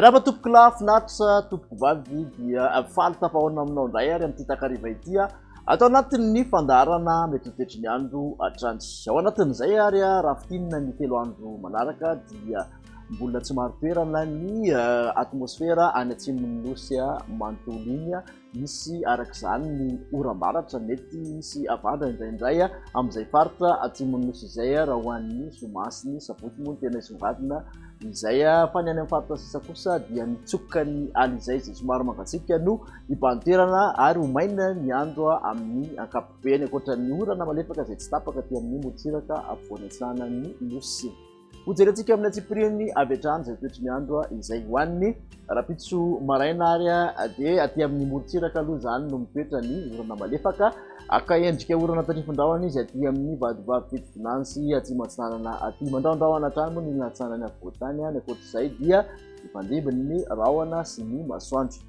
Miarahaba tompoko lahy finaritra tompoko vavy dia faly tafahaona aminao indray ary amin'ity takariva ity a atao anatin'ny fandaharana mety ho toetry ny andro hatrany ao anatin'izay ary raha fitinina ny telo andro manaraka dia mbola tsy maro toerana ny atmosfera any atsimon'ny nosy manontolo iny misy araka izany ny oram-baratra mety misy avandra indraindray amin'izay faritra atsimon'ny nosy izay raha ho an'ny zoma sy ny sabotsy moa ny tena hisongadina izay fa ny any amin'ny faritra sisa kosa dia nitsoka ny aly izay izay somary mangatsiaka no hibahan-toerana ary ho maina ny andro amin'ny ankapobeny ankoatra ny orana malefaka izay tsy tapaka aty amin'ny morontsiraka ampovoany atsinanan' ny nosy Hojerentsika amin'ny antsipiriany avy hatrany izay toetry ny andro izay ho an'ny rahampitso maraina ary dia aty amin'ny morontsiraka aloha izany no mitoetra ny orana malefaka aka endrika orana tandrifindrahona izy aty amin'ny vadovavy fitovinany sy atsimatsinanana aty mandraondrahona hatrany moa ny latsanany afovoantany any ankoatr'izay dia ifandimby ny rahona sy ny masoandro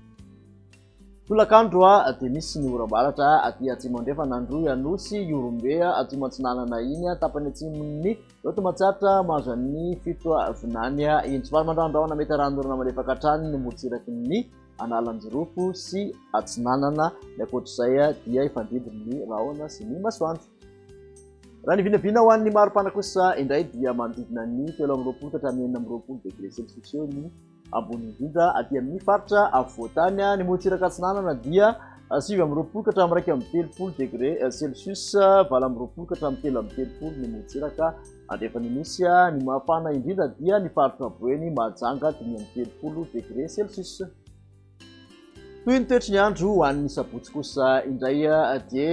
Tolakandro dia misy ny oram-baratra aty atsimo andrefana Androy Anosy, Ihorombe, atsimo atsinanana iny tapany atsimon'ny Loto Matsiatra mahazo an'ny fito vinany intsy vary mandrahondrahona mety arahan'orana malefaka hatrany ny morotsiraky ny Analanjirofo sy atsinanana ny ankoatr'izay dia hifandidy ny rahona sy ny masoandro. Raha ny vinavina ho an'ny maripana kosa indray dia manodidina ny telo amby roapolo ka hatramin'ny enina amby roapolo degre celsius eo ny ambony indrindra aty amin'ny faritra afovoan-tany. Ny morotsiraka atsinanana dia ah, sivy amby roapolo ka hatramin'ny iraika amby telopolo degré eh, celsius, ah, valo amby roapolo ka hatramin'ny telo amby telopolo ny morotsiraka andrefan'ny nosy. Ah, ny mafana indrindra dia ny faritra Boeny, Mahajanga, dimy amby telopolo degré celsius. Toy ny toetry ny andro ho an'ny sabotsy kosa indray dia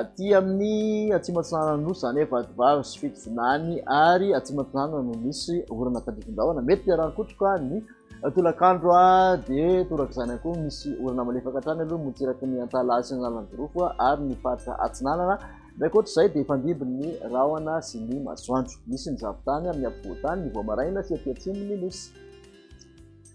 aty amin'ny atsimatsinana nosy izany hoe vadivavy sy fitovinany ary atsimatsinana no misy orana tandrifindrahona mety hiaraha-mikotroka ny tolakandro dia toraka izany koa misy orana malefaka hatrany aloha motsiraky ny antalaha sy ny lalan-drofo ary ny faritra atsinanana indray koatra izay dia fandimby ny rahona sy ny masoandro misy ny zavon-tany amin'ny afovoan-tany ny voamaraina sy aty atsimo ny nosy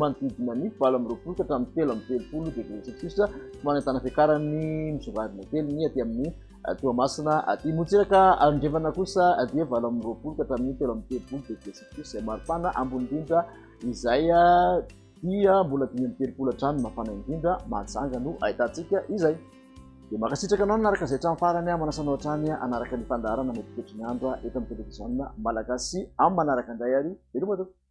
manodidina ny valo amby roapolo ka hatramin'ny telo amby telopolo degré celsius manentana fiakaran'ny misongadina kely ny aty amin'ny Toamasina aty motsiraka andrefana kosa dia valo amby roapolo ka hatramin'ny telo amby telopolo degré celsius izay maripana ambony indrindra izay dia mbola dimy amby telopolo hatrany mafana indrindra mahajanga no ahitantsika izay dia makasitraka anao nanaraka izay trano farany aho manasanao hatrany anaraka ny fandaharana mety toetry ny andro eto amin'ny televiziona malagasy amin'ny manaraka indray ary veloma tompoko